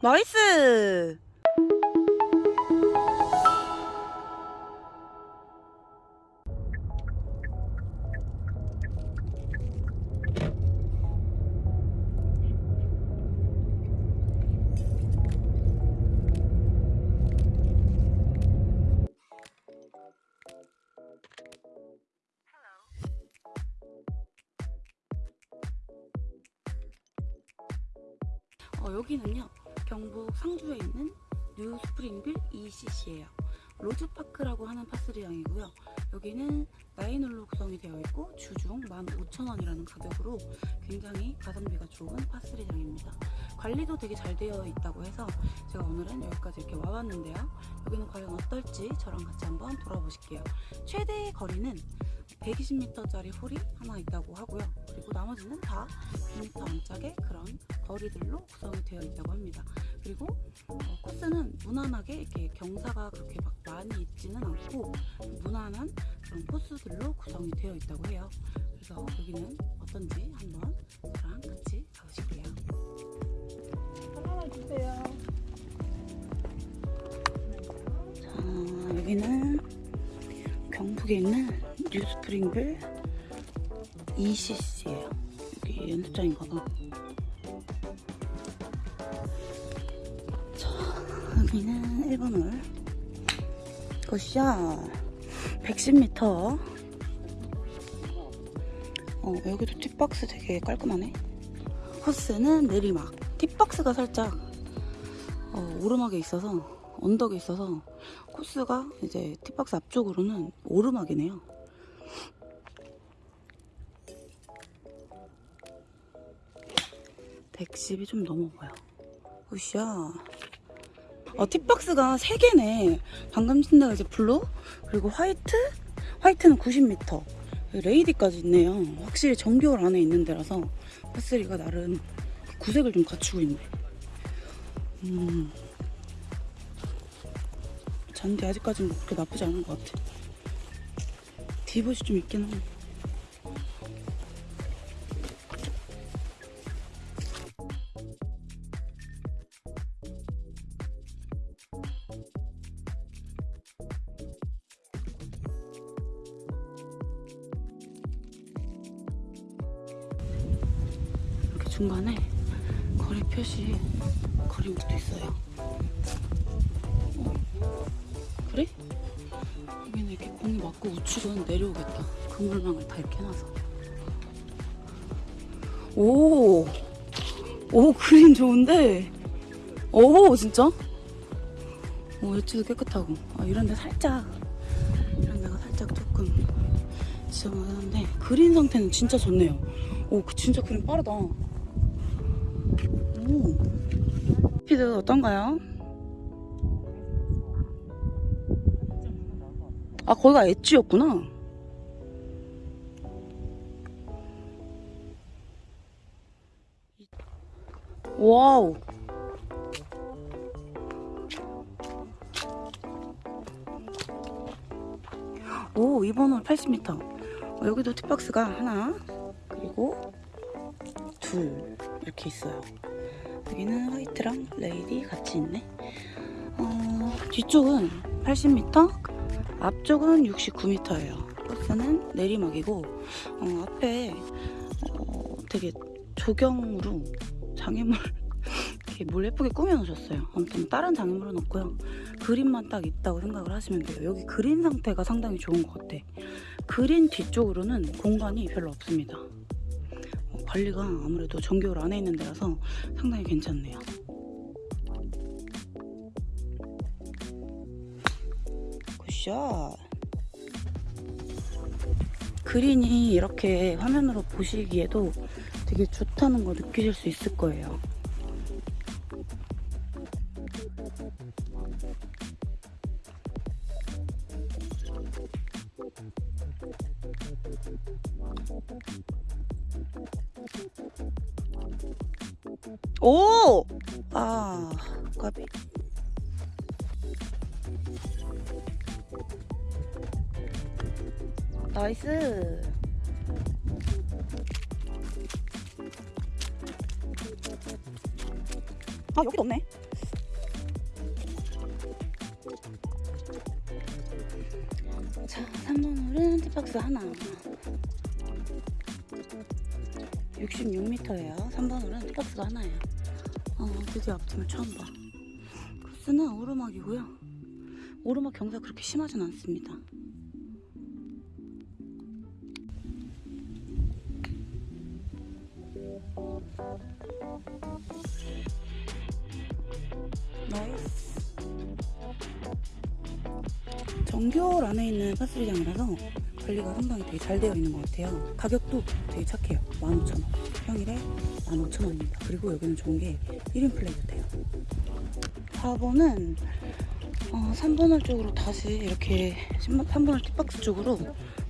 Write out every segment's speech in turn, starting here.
나이스! 어, 여기는요 경북 상주에 있는 뉴 스프링빌 이 CC예요. 로즈파크라고 하는 par three장이고요. 여기는 nine홀로 구성이 되어 있고 주중 15,000원이라는 가격으로 굉장히 가성비가 좋은 par three장입니다. 관리도 되게 잘 되어 있다고 해서 제가 오늘은 여기까지 이렇게 와봤는데요. 여기는 과연 어떨지 저랑 같이 한번 돌아보실게요. 최대 거리는 120m짜리 홀이 하나 있다고 하고요. 그리고 나머지는 다 100m 안짝의 그런 거리들로 구성이 되어 있다고 합니다. 그리고 어, 코스는 무난하게 이렇게 경사가 그렇게 막 많이 있지는 않고 무난한 그런 코스들로 구성이 되어 있다고 해요. 그래서 여기는 어떤지 한번 저랑 같이 가보실게요. 하나만 주세요. 자, 여기는 경북에 있는 뉴스프링빌 ECC예요. 여기 연습장인가 봐. 자, 여기는 1번 홀. 굿샷. 110m. 어, 여기도 팁박스 되게 깔끔하네. 코스는 내리막. 팁박스가 살짝 어, 오르막에 있어서 언덕에 있어서 코스가 이제 팁박스 앞쪽으로는 오르막이네요. 백십이 좀 넘어 보여. 으쌰. 어, tee box가 3개네. 방금 친 데가 이제 blue, 그리고 white, white는 90m. lady까지 있네요. 확실히 정규홀 안에 있는 데라서 par three가 나름 구색을 좀 갖추고 있네. 음. 잔디 아직까지는 그렇게 나쁘지 않은 것 같아. divot이 좀 있긴 한데. 중간에 거리 표시 거리목도 있어요. 그래? 여기는 이렇게 공이 맞고 우측은 내려오겠다. 그물망을 다 이렇게 해놔서. 오! 오, 그림 좋은데? 오, 진짜? 오, 여치도 깨끗하고. 아, 이런데 살짝, 이런 데가 살짝 조금 지저분한데, 그린 상태는 진짜 좋네요. 오, 그 진짜 그린 빠르다. 오. 스피드 어떤가요? 아 거기가 edge였구나 wow 오 2번 홀 80m 어, 여기도 팁박스가 하나 그리고 둘 이렇게 있어요 여기는 화이트랑 레이디 같이 있네 어, 뒤쪽은 80m 앞쪽은 69m예요. 코스는 내리막이고 어, 앞에 어, 되게 조경으로 장애물 이렇게 뭘 예쁘게 꾸며놓으셨어요. 아무튼 다른 장애물은 없고요. 그린만 딱 있다고 생각을 하시면 돼요. 여기 그린 상태가 상당히 좋은 것 같아. 그린 뒤쪽으로는 공간이 별로 없습니다. 어, 관리가 아무래도 정겨울 안에 있는 데라서 상당히 괜찮네요. 굿샷. 그린이 이렇게 화면으로 보시기에도 되게 좋다는 걸 느끼실 수 있을 거예요. 오! 아, 까비. 나이스. 아 여기도 없네 자 3번 홀은 티박스 하나 66m예요. 3번 홀은 tee box가 하나예요. 어 드디어 앞팀을 처음 봐. 코스는 오르막이고요. 오르막 경사 그렇게 심하진 않습니다. nice. 정규홀 안에 있는 par three장이라서 관리가 상당히 되게 잘 되어 있는 것 같아요. 가격도 되게 착해요. 15,000원. 평일에 15,000원입니다. 그리고 여기는 좋은 게 1인 플레이도 돼요. 4번은 어, 3번홀 쪽으로 다시 이렇게 3번홀 팁박스 쪽으로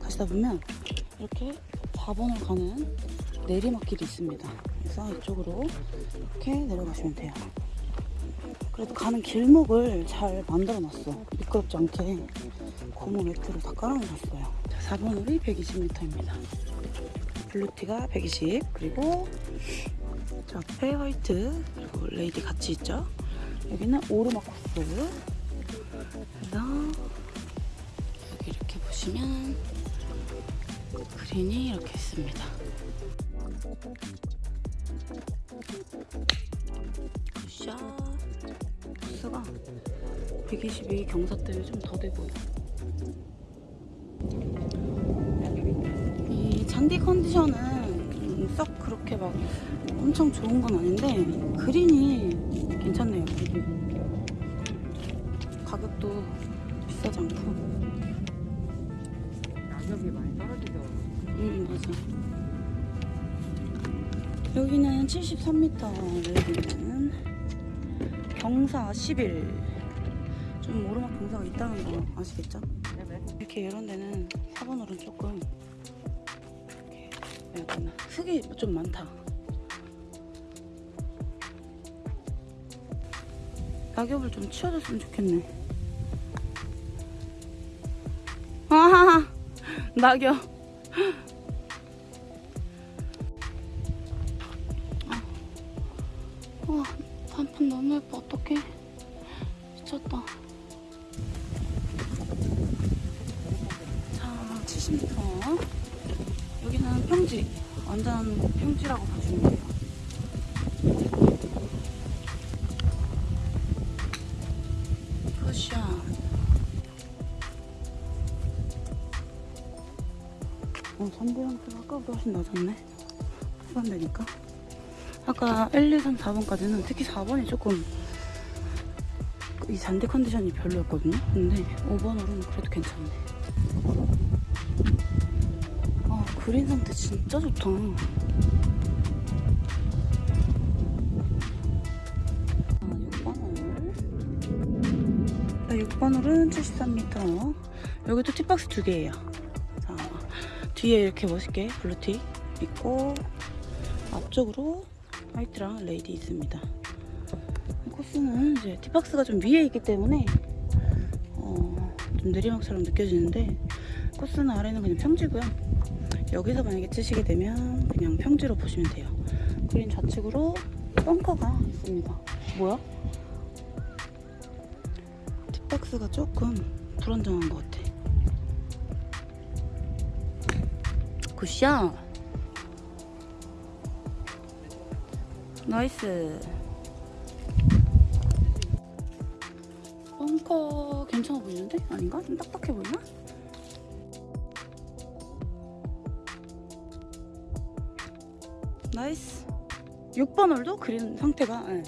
가시다 보면 이렇게 4번홀 가는 내리막길이 있습니다. 그래서 이쪽으로 이렇게 내려가시면 돼요. 그래도 가는 길목을 잘 만들어 놨어. 미끄럽지 않게 고무 매트를 다 깔아놓았어요. 자, 4번 홀이 120m입니다. blue tee가 120, 그리고 저 앞에 white, 그리고 lady 같이 있죠. 여기는 오르막 코스. 그래서 여기 이렇게 보시면 그린이 이렇게 있습니다. good shot. 코스가 122 경사 때문에 좀더돼 보여. 잔디 컨디션은 음, 썩 그렇게 막 엄청 좋은 건 아닌데 그린이 괜찮네요. 가격도 비싸지 않고. 가격이 많이 떨어지죠. 음 맞아. 여기는 73m 레이디는 경사 10일. 좀 오르막 경사가 있다는 거 아시겠죠? 네네. 이렇게 이런 데는 4번 홀은 조금 약간 흙이 좀 많다. 낙엽을 좀 치워줬으면 좋겠네. 아, 낙엽. 어, 선배형수가 아까보다 훨씬 낮았네. 후반되니까. 아까 1, 2, 3, 4번까지는 특히 4번이 조금 이 잔디 컨디션이 별로였거든요. 근데 5번으로는 그래도 괜찮네. 아, 그린 상태 진짜 좋다. 6번 홀은 73m. 여기도 tee box 두 개예요. 자, 뒤에 이렇게 멋있게 blue tee 있고 앞쪽으로 white랑 lady 있습니다. 코스는 이제 tee box가 좀 위에 있기 때문에 어, 좀 내리막처럼 느껴지는데 코스는 아래는 그냥 평지고요. 여기서 만약에 치시게 되면 그냥 평지로 보시면 돼요. 그린 좌측으로 벙커가 있습니다. 뭐야? tee box가 조금 불안정한 것 같아. good shot! nice. 벙커 괜찮아 보이는데? 아닌가? 좀 딱딱해 보이나? nice. 6번 홀도 그린 상태가 네,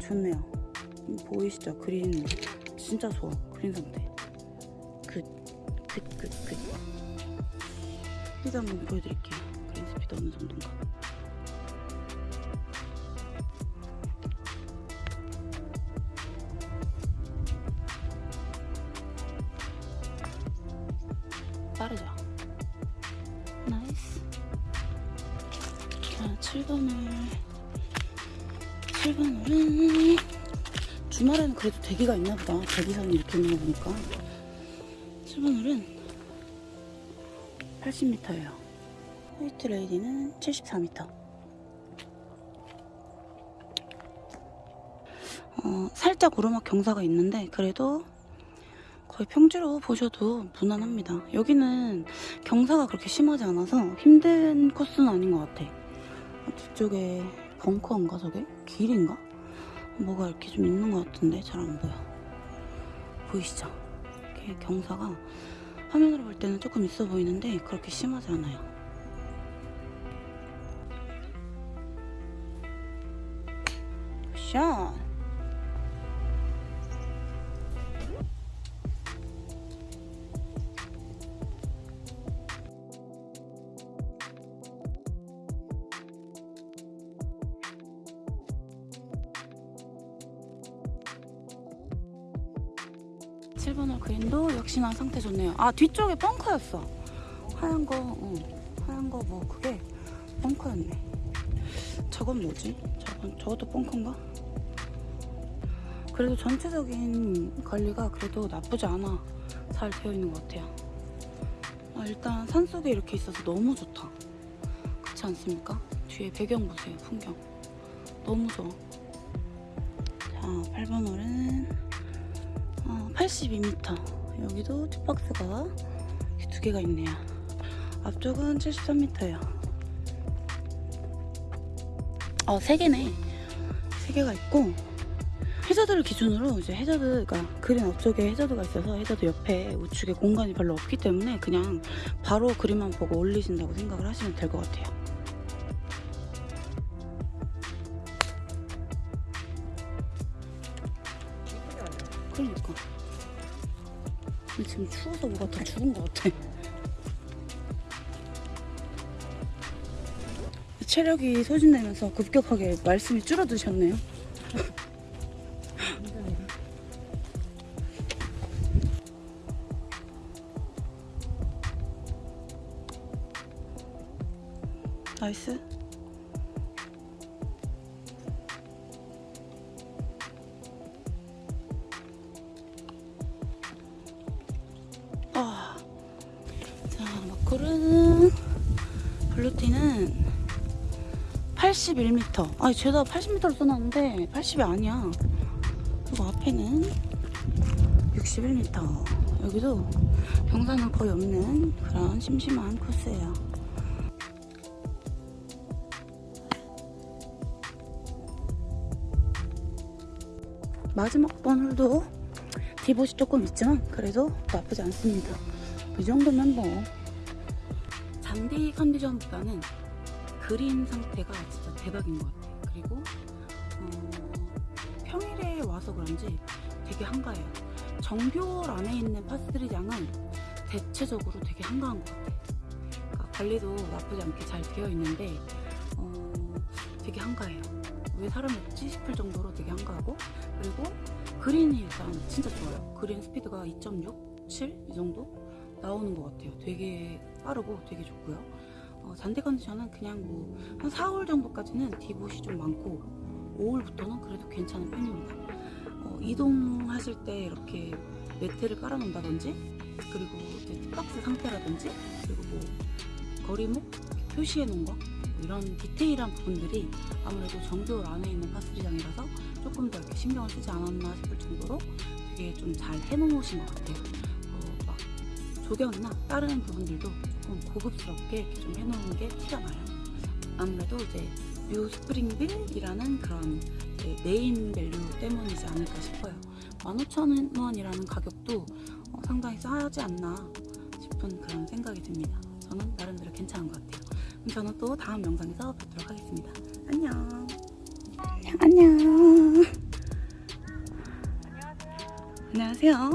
좋네요. 보이시죠? 그린 진짜 좋아. 그린 상태. good, good, good, good. 스피드 한번 보여드릴게요. 그린 스피드 어느 정도인가. 빠르죠? nice. 자, 7번을. 7번은 주말에는 그래도 대기가 있나 보다. 대기선이 이렇게 있는 거 보니까. 7번은 80m예요. 화이트 레이디는 74m. 어, 살짝 오르막 경사가 있는데 그래도 거의 평지로 보셔도 무난합니다. 여기는 경사가 그렇게 심하지 않아서 힘든 코스는 아닌 것 같아. 뒤쪽에 벙커인가 저게? 길인가? 뭐가 이렇게 좀 있는 것 같은데 잘 안 보여. 보이시죠? 이렇게 경사가 화면으로 볼 때는 조금 있어 보이는데 그렇게 심하지 않아요. 샷! 칠번홀 그린도 역시나 상태 좋네요. 아 뒤쪽에 벙커였어. 하얀 거, 어, 하얀 거 뭐 그게 벙커였네. 저건 뭐지? 저건 저것도 벙커인가? 그래도 전체적인 관리가 그래도 나쁘지 않아. 잘 되어 있는 것 같아요. 아, 일단 산 속에 이렇게 있어서 너무 좋다. 그렇지 않습니까? 뒤에 배경 보세요, 풍경. 너무 좋아. 자, 8번 홀은 어, 82m. 여기도 뒷박스가 두 개가 있네요. 앞쪽은 73m예요. 어, 세 개네. 세 개가 있고 해저드를 기준으로 이제 해저드, 그러니까 그린 앞쪽에 해저드가 있어서 해저드 옆에 우측에 공간이 별로 없기 때문에 그냥 바로 그림만 보고 올리신다고 생각을 하시면 될 것 같아요. 추워서 뭐가 다 죽은 것 같아. 체력이 소진되면서 급격하게 말씀이 줄어드셨네요. 자, 마크는 블루티는 81m. 아니, 죄다 80m로 써놨는데 80이 아니야. 그리고 앞에는 61m. 여기도 경사는 거의 없는 그런 심심한 코스예요. 마지막 번 홀도 디봇이 조금 있지만 그래도 나쁘지 않습니다. 이 정도면 뭐 장대 컨디션보다는 그린 상태가 진짜 대박인 것 같아요. 그리고 어, 평일에 와서 그런지 되게 한가해요. 정교홀 안에 있는 파스리장은 대체적으로 되게 한가한 것 같아요. 그러니까 관리도 나쁘지 않게 잘 되어 있는데 어, 되게 한가해요. 왜 사람이 없지 싶을 정도로 되게 한가하고 그리고 그린이 일단 진짜 좋아요. 그린 스피드가 2.6, 7 이 정도 나오는 것 같아요. 되게 빠르고 되게 좋고요. 어, 잔디 컨디션은 그냥 뭐 한 4홀 정도까지는 디봇이 좀 많고 5홀부터는 그래도 괜찮은 편입니다. 어, 이동하실 때 이렇게 매트를 깔아놓는다든지 그리고 이제 박스 상태라든지 그리고 뭐 거리목 표시해 놓은 거 이런 디테일한 부분들이 아무래도 정규홀 안에 있는 par three장이라서 조금 더 이렇게 신경을 쓰지 않았나 싶을 정도로 되게 좀 잘 해놓으신 것 같아요. 조경이나 다른 부분들도 조금 고급스럽게 이렇게 좀 해놓은 게 티가 나요. 아무래도 이제 뉴 스프링빌이라는 그런 네임 밸류 때문이지 않을까 싶어요. 15,000원이라는 가격도 어, 상당히 싸지 않나 싶은 그런 생각이 듭니다. 저는 나름대로 괜찮은 것 같아요. 그럼 저는 또 다음 영상에서 뵙도록 하겠습니다. 안녕. 안녕. 안녕하세요.